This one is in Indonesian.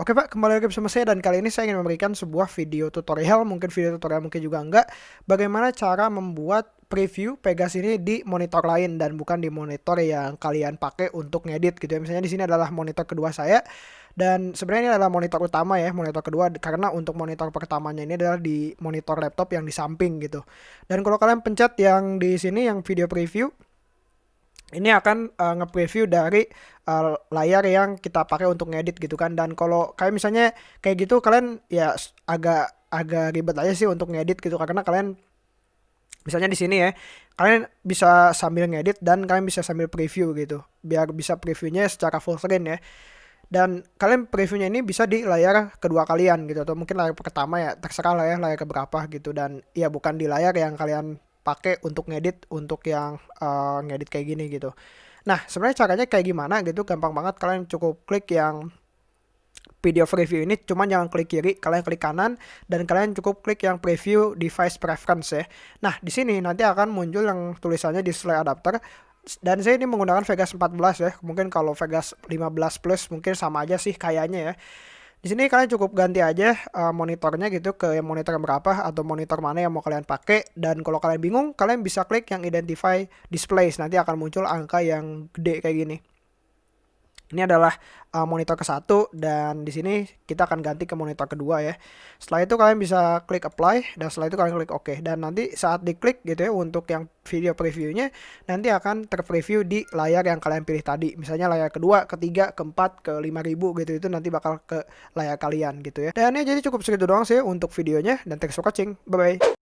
Oke Pak, kembali lagi bersama saya dan kali ini saya ingin memberikan sebuah video tutorial, mungkin video tutorial mungkin juga enggak, bagaimana cara membuat preview Pegas ini di monitor lain dan bukan di monitor yang kalian pakai untuk ngedit gitu ya. Misalnya di sini adalah monitor kedua saya dan sebenarnya ini adalah monitor utama ya, monitor kedua karena untuk monitor pertamanya ini adalah di monitor laptop yang di samping gitu. Dan kalau kalian pencet yang di sini yang video preview ini akan uh, nge-preview dari uh, layar yang kita pakai untuk ngedit gitu kan. Dan kalau kayak misalnya kayak gitu kalian ya agak agak ribet aja sih untuk ngedit gitu. Karena kalian misalnya di sini ya kalian bisa sambil ngedit dan kalian bisa sambil preview gitu. Biar bisa previewnya secara full screen ya. Dan kalian previewnya ini bisa di layar kedua kalian gitu. Atau mungkin layar pertama ya terserah lah ya layar keberapa gitu. Dan ya bukan di layar yang kalian pakai untuk ngedit untuk yang uh, ngedit kayak gini gitu. Nah, sebenarnya caranya kayak gimana gitu gampang banget kalian cukup klik yang video preview ini cuman jangan klik kiri, kalian klik kanan dan kalian cukup klik yang preview device preference ya. Nah, di sini nanti akan muncul yang tulisannya display adapter dan saya ini menggunakan Vegas 14 ya. Mungkin kalau Vegas 15 Plus mungkin sama aja sih kayaknya ya. Di sini kalian cukup ganti aja uh, monitornya gitu ke monitor berapa atau monitor mana yang mau kalian pakai dan kalau kalian bingung kalian bisa klik yang identify displays nanti akan muncul angka yang gede kayak gini. Ini adalah uh, monitor ke satu dan di sini kita akan ganti ke monitor kedua ya. Setelah itu kalian bisa klik apply dan setelah itu kalian klik OK dan nanti saat diklik gitu ya untuk yang video previewnya nanti akan terpreview di layar yang kalian pilih tadi. Misalnya layar kedua, ketiga, keempat, ke 5000 gitu itu nanti bakal ke layar kalian gitu ya. Dan ya jadi cukup segitu doang sih untuk videonya dan thanks for watching. Bye bye.